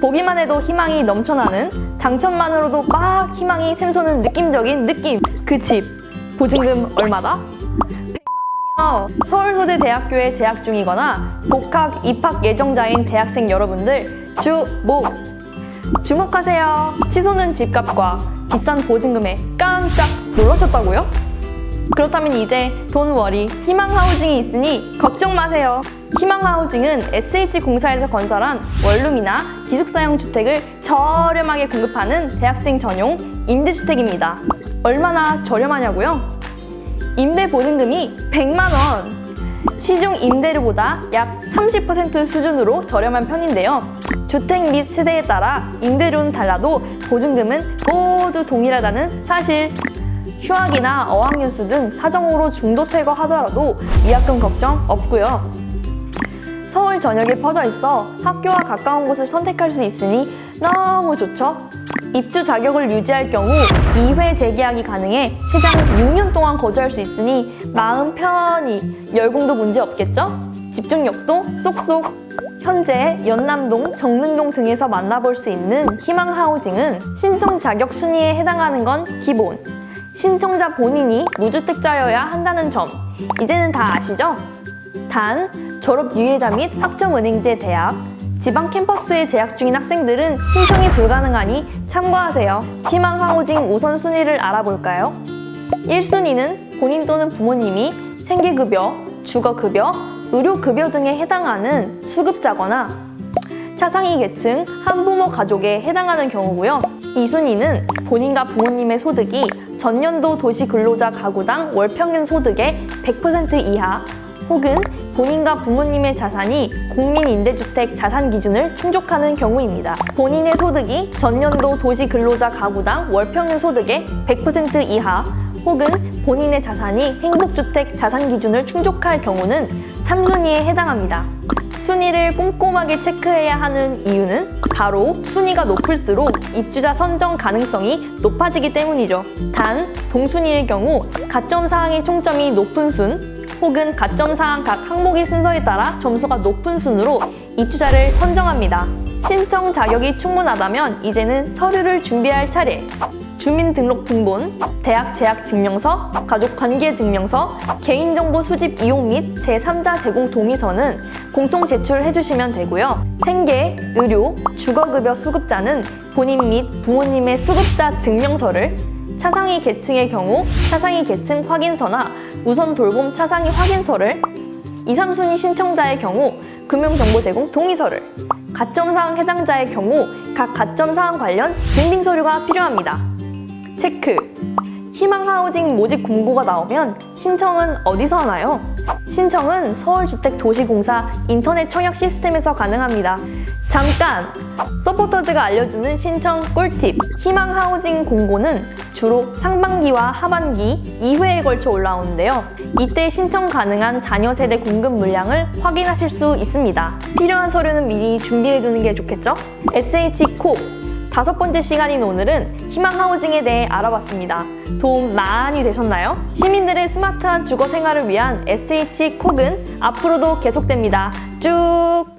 보기만 해도 희망이 넘쳐나는 당첨만으로도 막 희망이 샘솟는 느낌적인 느낌 그 집 보증금 얼마다? 100만원이요 서울소재대학교에 재학 중이거나 복학, 입학 예정자인 대학생 여러분들 주목! 주목하세요 치솟는 집값과 비싼 보증금에 깜짝 놀라셨다고요? 그렇다면 이제 돈워리 희망하우징이 있으니 걱정 마세요. 희망하우징은 SH공사에서 건설한 원룸이나 기숙사형 주택을 저렴하게 공급하는 대학생 전용 임대주택입니다. 얼마나 저렴하냐고요? 임대 보증금이 100만 원! 시중 임대료보다 약 30% 수준으로 저렴한 편인데요. 주택 및 세대에 따라 임대료는 달라도 보증금은 모두 동일하다는 사실 휴학이나 어학연수 등 사정으로 중도 퇴거하더라도 위약금 걱정 없고요. 서울 전역에 퍼져 있어 학교와 가까운 곳을 선택할 수 있으니 너무 좋죠? 입주 자격을 유지할 경우 2회 재계약이 가능해 최장 6년 동안 거주할 수 있으니 마음 편히 열공도 문제 없겠죠? 집중력도 쏙쏙 현재 연남동, 정릉동 등에서 만나볼 수 있는 희망하우징은 신청 자격 순위에 해당하는 건 기본 신청자 본인이 무주택자여야 한다는 점 이제는 다 아시죠? 단, 졸업 유예자 및 학점은행제 대학, 지방 캠퍼스에 재학 중인 학생들은 신청이 불가능하니 참고하세요. 희망하우징 우선순위를 알아볼까요? 1순위는 본인 또는 부모님이 생계급여, 주거급여, 의료급여 등에 해당하는 수급자거나 차상위 계층, 한부모 가족에 해당하는 경우고요. 2순위는 본인과 부모님의 소득이 전년도 도시근로자 가구당 월평균 소득의 100% 이하 혹은 본인과 부모님의 자산이 국민임대주택 자산 기준을 충족하는 경우입니다. 본인의 소득이 전년도 도시근로자 가구당 월평균 소득의 100% 이하 혹은 본인의 자산이 행복주택 자산 기준을 충족할 경우는 3순위에 해당합니다. 순위를 꼼꼼하게 체크해야 하는 이유는 바로 순위가 높을수록 입주자 선정 가능성이 높아지기 때문이죠. 단, 동순위일 경우 가점 사항의 총점이 높은 순 혹은 가점 사항 각 항목의 순서에 따라 점수가 높은 순으로 입주자를 선정합니다. 신청 자격이 충분하다면 이제는 서류를 준비할 차례. 주민등록등본, 대학 재학 증명서, 가족관계 증명서, 개인정보 수집 이용 및 제3자 제공 동의서는 공통 제출해 주시면 되고요. 생계, 의료, 주거급여 수급자는 본인 및 부모님의 수급자 증명서를 차상위 계층의 경우 차상위 계층 확인서나 우선 돌봄 차상위 확인서를 2, 3순위 신청자의 경우 금융정보 제공 동의서를 가점사항 해당자의 경우 각 가점사항 관련 증빙서류가 필요합니다. 체크! 희망하우징 모집 공고가 나오면 신청은 어디서 하나요? 신청은 서울주택도시공사 인터넷 청약 시스템에서 가능합니다. 잠깐! 서포터즈가 알려주는 신청 꿀팁! 희망하우징 공고는 주로 상반기와 하반기 2회에 걸쳐 올라오는데요. 이때 신청 가능한 자녀 세대 공급 물량을 확인하실 수 있습니다. 필요한 서류는 미리 준비해두는 게 좋겠죠? SH콕! 다섯 번째 시간인 오늘은 희망하우징에 대해 알아봤습니다. 도움 많이 되셨나요? 시민들의 스마트한 주거 생활을 위한 SH콕은 앞으로도 계속됩니다. 쭉!